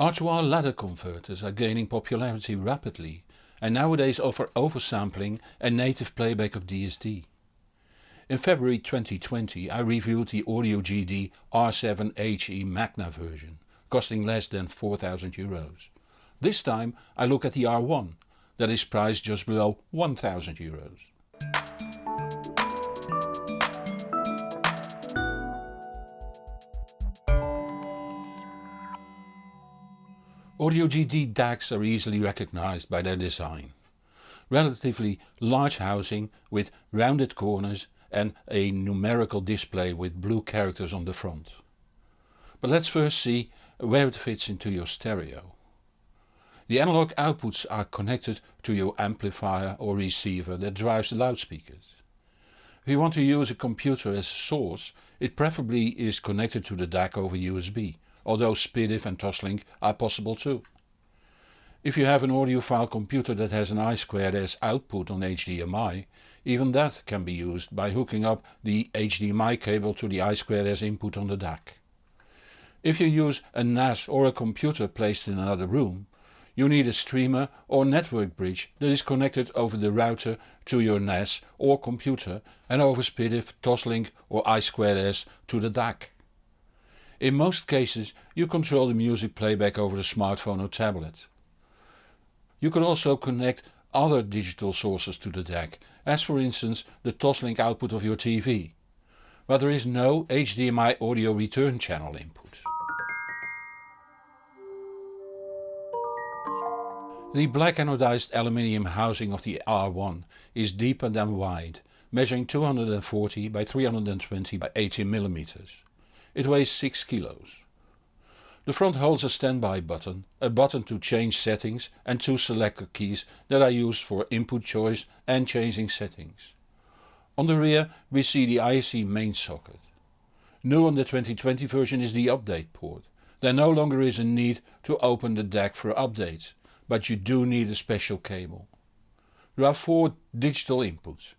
R2R ladder converters are gaining popularity rapidly and nowadays offer oversampling and native playback of DSD. In February 2020 I reviewed the Audio GD R7HE Magna version, costing less than 4000 euros. This time I look at the R1, that is priced just below 1000 euros. Audio GD DACs are easily recognized by their design. Relatively large housing with rounded corners and a numerical display with blue characters on the front. But let's first see where it fits into your stereo. The analog outputs are connected to your amplifier or receiver that drives the loudspeakers. If you want to use a computer as a source, it preferably is connected to the DAC over USB, although SPDIF and Toslink are possible too. If you have an audiophile computer that has an I2S output on HDMI, even that can be used by hooking up the HDMI cable to the I2S input on the DAC. If you use a NAS or a computer placed in another room, you need a streamer or network bridge that is connected over the router to your NAS or computer and over SPDIF, Toslink or I2S to the DAC. In most cases you control the music playback over the smartphone or tablet. You can also connect other digital sources to the DAC, as for instance the Toslink output of your TV, but there is no HDMI audio return channel input. The black anodized aluminium housing of the R1 is deeper than wide, measuring 240 by 320 by 80 mm. It weighs 6 kilos. The front holds a standby button, a button to change settings and two selector keys that are used for input choice and changing settings. On the rear we see the IEC main socket. New on the 2020 version is the update port. There no longer is a need to open the DAC for updates but you do need a special cable. There are four digital inputs.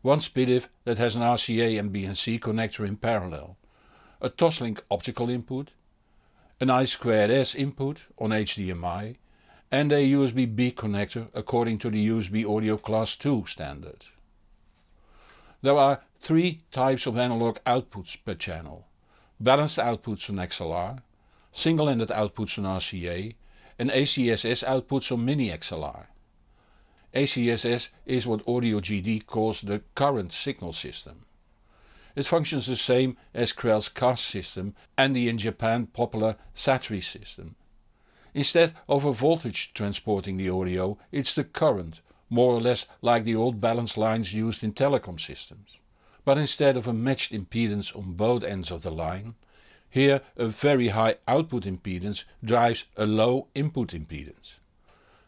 One SPDIF that has an RCA and BNC connector in parallel, a Toslink optical input, an I2S input on HDMI and a USB-B connector according to the USB Audio Class 2 standard. There are three types of analog outputs per channel. Balanced outputs on XLR, single-ended outputs on RCA and ACSS outputs on Mini XLR. ACSS is what Audio GD calls the current signal system. It functions the same as Krell's CAST system and the in Japan popular SATRI system. Instead of a voltage transporting the audio, it's the current, more or less like the old balance lines used in telecom systems. But instead of a matched impedance on both ends of the line, here a very high output impedance drives a low input impedance.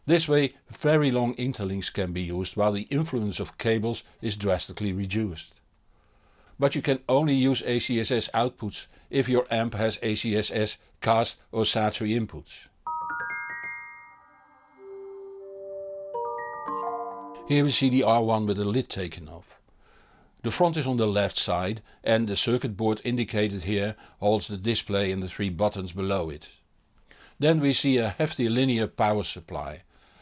This way very long interlinks can be used while the influence of cables is drastically reduced. But you can only use ACSS outputs if your amp has ACSS, CAST or SATRI inputs. Here we see the R1 with the lid taken off. The front is on the left side and the circuit board indicated here holds the display and the three buttons below it. Then we see a hefty linear power supply,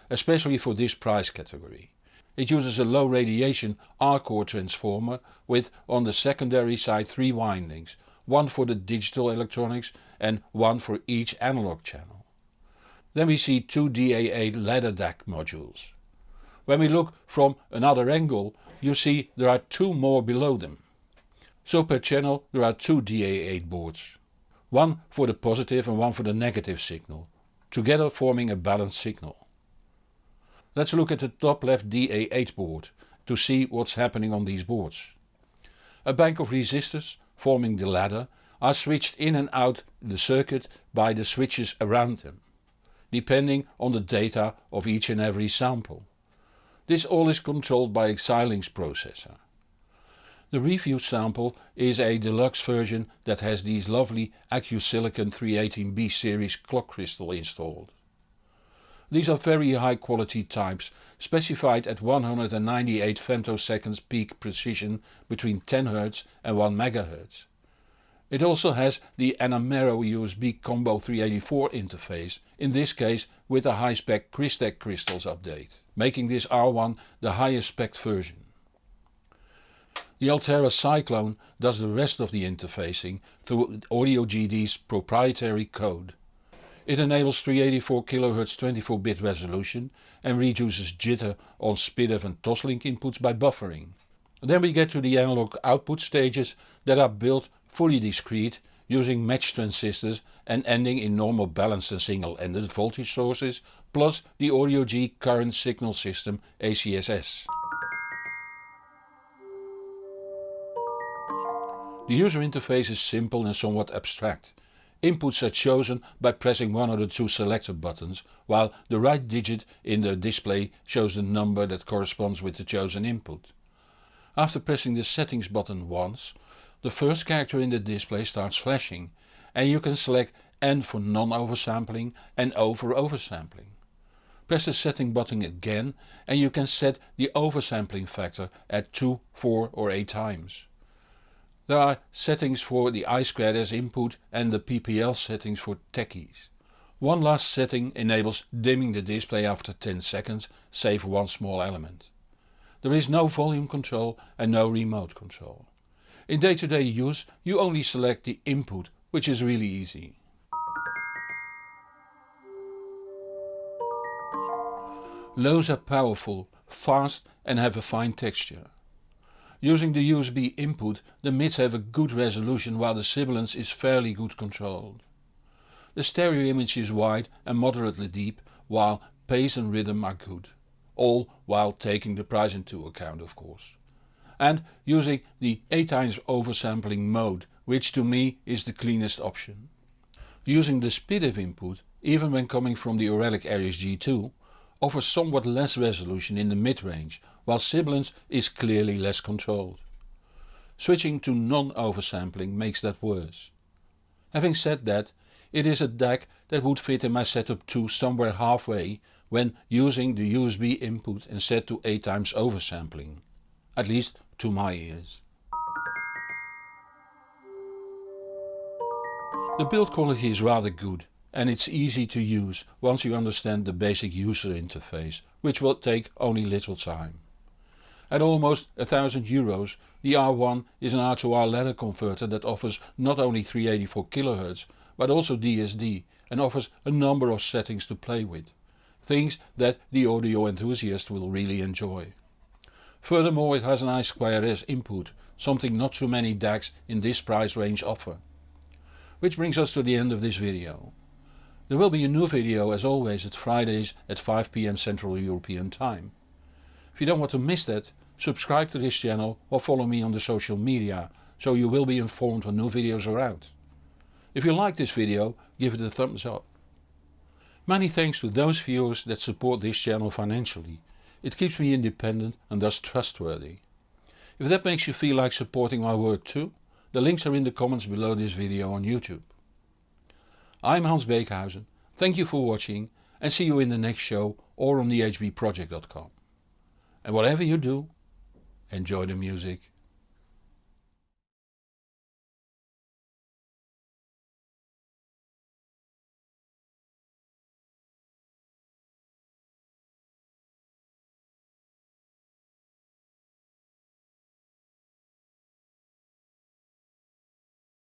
especially for this price category. It uses a low radiation R-core transformer with on the secondary side three windings, one for the digital electronics and one for each analog channel. Then we see two DA8 ladder DAC modules. When we look from another angle you see there are two more below them. So per channel there are two DA8 boards. One for the positive and one for the negative signal, together forming a balanced signal. Let's look at the top left DA8 board to see what's happening on these boards. A bank of resistors, forming the ladder, are switched in and out the circuit by the switches around them, depending on the data of each and every sample. This all is controlled by a Xilinx processor. The review sample is a deluxe version that has these lovely AccuSilicon 318B series clock crystal installed. These are very high quality types specified at 198 femtoseconds peak precision between 10 Hz and 1 MHz. It also has the Amanero USB Combo 384 interface, in this case with a high-spec Crystek crystals update, making this R1 the highest spec version. The Altera Cyclone does the rest of the interfacing through AudioGD's proprietary code. It enables 384 kHz 24-bit resolution and reduces jitter on SPDIF and Toslink inputs by buffering. Then we get to the analog output stages that are built fully discrete using match transistors and ending in normal balanced and single-ended voltage sources plus the Audio G current signal system ACSS. The user interface is simple and somewhat abstract. Inputs are chosen by pressing one of the two selector buttons, while the right digit in the display shows the number that corresponds with the chosen input. After pressing the settings button once, the first character in the display starts flashing and you can select N for non-oversampling and O for oversampling. Press the setting button again and you can set the oversampling factor at 2, 4 or 8 times. There are settings for the I2S input and the PLL settings for techies. One last setting enables dimming the display after 10 seconds save one small element. There is no volume control and no remote control. In day-to-day -day use you only select the input which is really easy. Lows are powerful, fast and have a fine texture. Using the USB input the mids have a good resolution while the sibilance is fairly good controlled. The stereo image is wide and moderately deep while pace and rhythm are good. All while taking the price into account of course and using the 8 times oversampling mode which to me is the cleanest option. Using the SPDIF input, even when coming from the Auralic Aries G2, offers somewhat less resolution in the mid-range, while sibilance is clearly less controlled. Switching to non-oversampling makes that worse. Having said that, it is a DAC that would fit in my setup too somewhere halfway when using the USB input and set to 8 times oversampling. At least to my ears. The build quality is rather good and it's easy to use once you understand the basic user interface, which will take only little time. At almost a thousand euros the R1 is an R2R ladder converter that offers not only 384 kHz but also DSD and offers a number of settings to play with. Things that the audio enthusiast will really enjoy. Furthermore it has an I2S input, something not too many DACs in this price range offer. Which brings us to the end of this video. There will be a new video as always at Fridays at 5pm Central European time. If you don't want to miss that, subscribe to this channel or follow me on the social media so you will be informed when new videos are out. If you like this video give it a thumbs up. Many thanks to those viewers that support this channel financially it keeps me independent and thus trustworthy. If that makes you feel like supporting my work too, the links are in the comments below this video on YouTube. I'm Hans Beekhuyzen, thank you for watching and see you in the next show or on thehbproject.com. And whatever you do, enjoy the music.